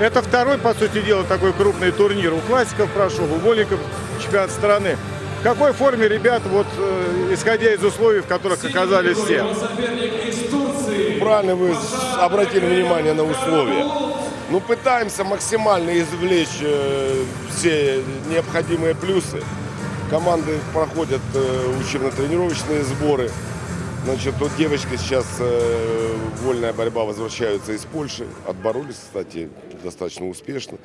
Это второй, по сути дела, такой крупный турнир. У классиков прошел, у вольников чемпионат страны. В какой форме ребят, вот, э, исходя из условий, в которых оказались все? Правильно вы обратили внимание на условия. Ну, пытаемся максимально извлечь э, все необходимые плюсы. Команды проходят э, учебно-тренировочные сборы. Значит, вот девочка сейчас э, вольная борьба возвращаются из Польши. Отборолись, кстати, достаточно успешно.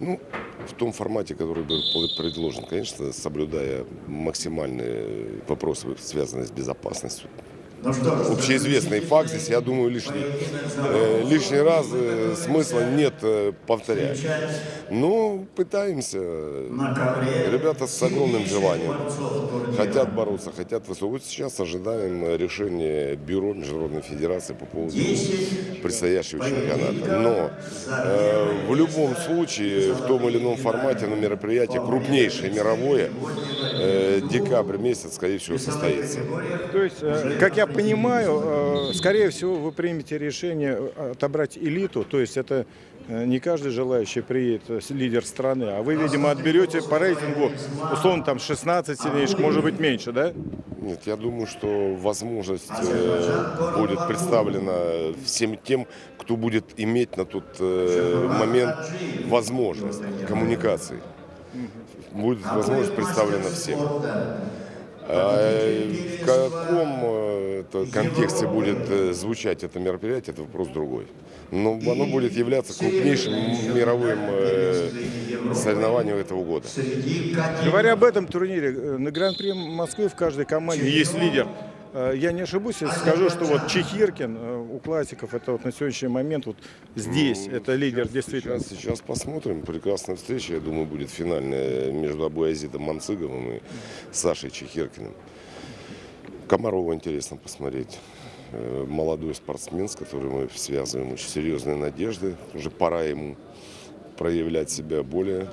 Ну, в том формате, который был предложен, конечно, соблюдая максимальные вопросы, связанные с безопасностью. Общеизвестный факт здесь, я думаю, лишний, э, лишний раз э, смысла нет э, повторять. Ну, пытаемся. Ребята с огромным желанием. Хотят бороться, хотят выступать. Вот сейчас ожидаем решения Бюро Международной Федерации по поводу предстоящего чемпионата. Но э, в любом случае, в том или ином формате, на мероприятие крупнейшее мировое, э, декабрь месяц, скорее всего, состоится. То есть, э, как я понимаю, э, скорее всего, вы примете решение отобрать элиту, то есть это не каждый желающий приедет лидер страны, а вы, видимо, отберете по рейтингу, условно, там 16 сильнейших, может быть, меньше, да? Нет, я думаю, что возможность э, будет представлена всем тем, кто будет иметь на тот э, момент возможность коммуникации. Будет возможность представлена всем. А в каком э, контексте будет э, звучать это мероприятие, это вопрос другой. Но оно будет являться крупнейшим мировым соревнованием этого года. Говоря об этом турнире, на Гран-при Москвы в каждой команде есть лидер. Э, Я не ошибусь, если скажу, что вот Чехиркин э, у классиков, это вот на сегодняшний момент вот здесь, это лидер действительно. Сейчас, сейчас посмотрим. Прекрасная встреча, я думаю, будет финальная между Абуязидом Манцыговым и Сашей Чехиркиным. Комарова интересно посмотреть. Э, Молодой спортсмен, с которым мы связываем очень серьезные надежды. Уже пора ему проявлять себя более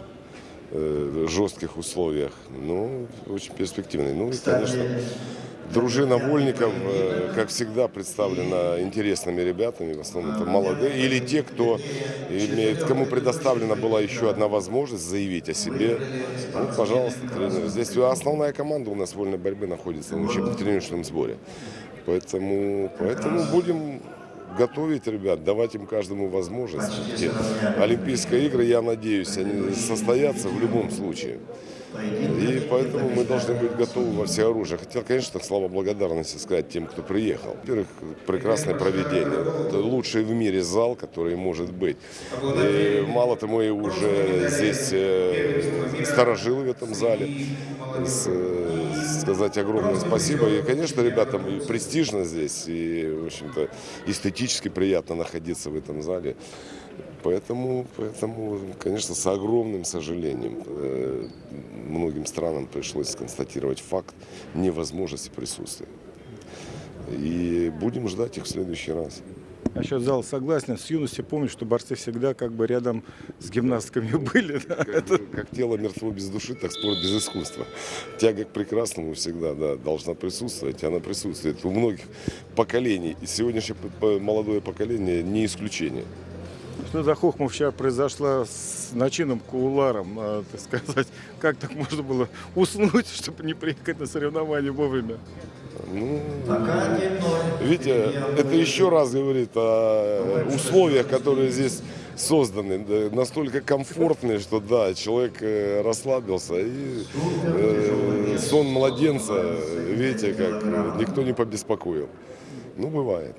жестких условиях. Ну, очень перспективный. Ну и, конечно, дружина вольников, э, как всегда, представлена интересными ребятами. В основном это молодые. Или те, кто имеет, кому предоставлена была еще одна возможность заявить о себе. Ну, пожалуйста, тренеры. Здесь основная команда у нас вольной борьбы находится на учебно-тренировочном сборе. Поэтому, поэтому будем готовить ребят, давать им каждому возможность. Олимпийские игры, я надеюсь, они состоятся в любом случае. И поэтому мы должны быть готовы во все оружие. Хотел, конечно, слова благодарности сказать тем, кто приехал. Во-первых, прекрасное проведение. Это лучший в мире зал, который может быть. И мало того, мы уже здесь э, сторожилы в этом зале. С, э, сказать огромное спасибо. И, конечно, ребятам и престижно здесь, и, в общем-то, эстетически приятно находиться в этом зале. Поэтому, поэтому, конечно, с огромным сожалением э, многим странам пришлось констатировать факт невозможности присутствия. И будем ждать их в следующий раз. Насчет зала согласен. С юности помню, что борцы всегда как бы рядом с гимнастками были. да. Как, как тело мертво без души, так спорт без искусства. Тяга к прекрасному всегда да, должна присутствовать. и Она присутствует у многих поколений. И сегодняшнее молодое поколение не исключение. Что за хохма вчера произошла с начином Кууларом, а, так сказать? Как так можно было уснуть, чтобы не приехать на соревнования вовремя? Ну, видите, это еще раз говорит о условиях, которые здесь созданы, да, настолько комфортные, что да, человек э, расслабился. И э, сон младенца, видите, как э, никто не побеспокоил. Ну, бывает.